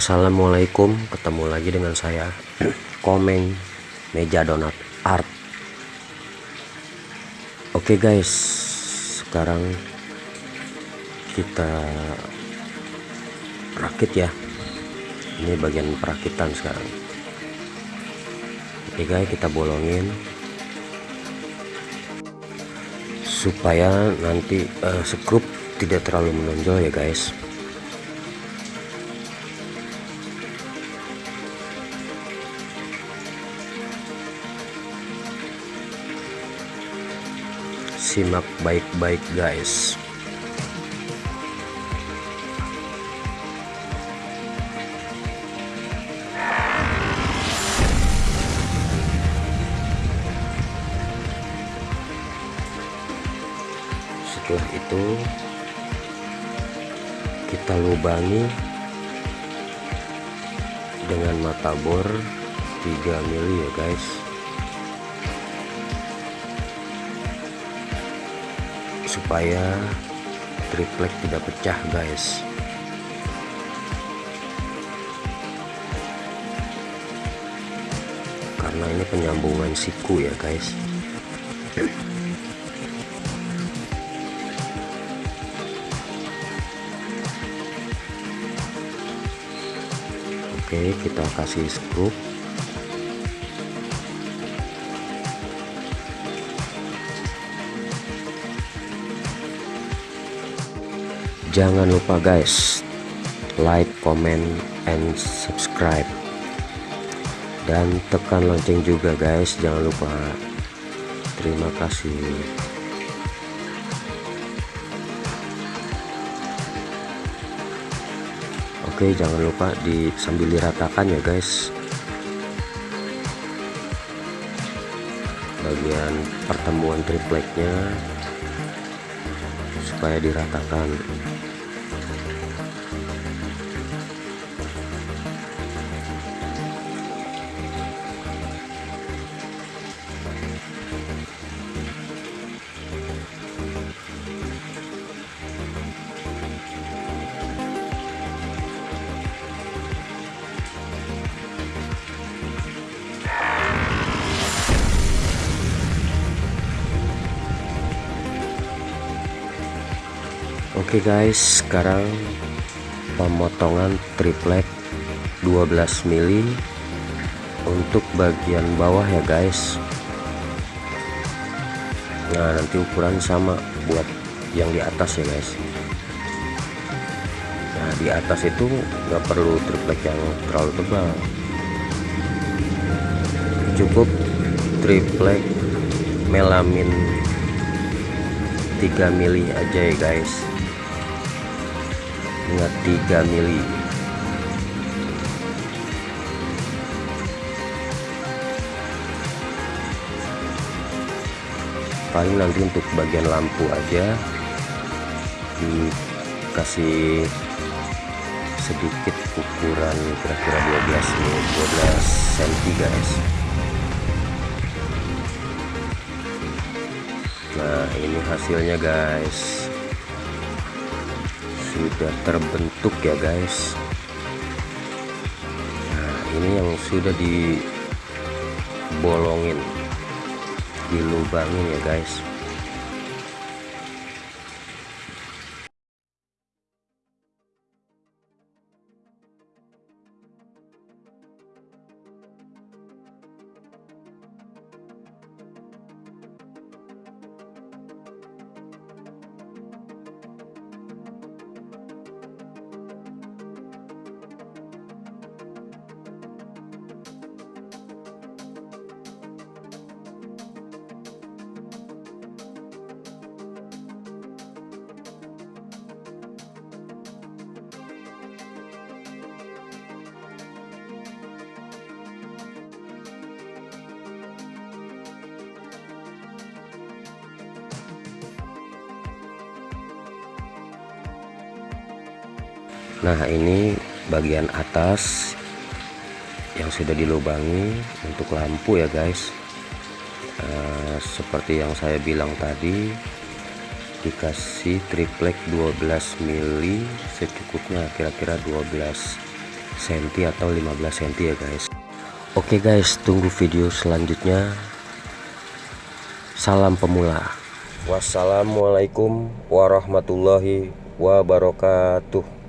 Assalamualaikum ketemu lagi dengan saya Komeng Meja Donat Art. Oke guys sekarang kita rakit ya. Ini bagian perakitan sekarang. Oke guys kita bolongin supaya nanti uh, skrup tidak terlalu menonjol ya guys simak baik-baik guys. Setelah itu kita lubangi dengan mata bor 3 mili ya guys supaya triplek tidak pecah guys. Karena ini penyambungan siku ya guys. Oke kita kasih skrup jangan lupa guys like comment and subscribe. Dan tekan lonceng juga guys jangan lupa. Terima kasih. Oke jangan lupa di sambil diratakan ya guys. Bagian pertemuan tripleknya supaya diratakan Oke okay guys sekarang pemotongan triplek 12 mili untuk bagian bawah ya guys. Nah nanti ukuran sama buat yang di atas ya guys. Nah di atas itu nggak perlu triplek yang terlalu tebal. Cukup triplek melamin 3 mili aja ya guys ingat 3 mili. Paling nanti untuk bagian lampu aja dikasih sedikit ukuran kira-kira 12 12 cm guys. Nah ini hasilnya guys sudah terbentuk ya guys. Nah ini yang sudah dibolongin dilubangin ya guys nah ini bagian atas yang sudah dilubangi untuk lampu ya guys. Uh, seperti yang saya bilang tadi dikasih triplek 12 mili secukupnya kira-kira 12 cm atau 15 cm ya guys. Oke guys tunggu video selanjutnya. Salam pemula. Wassalamualaikum warahmatullahi wabarakatuh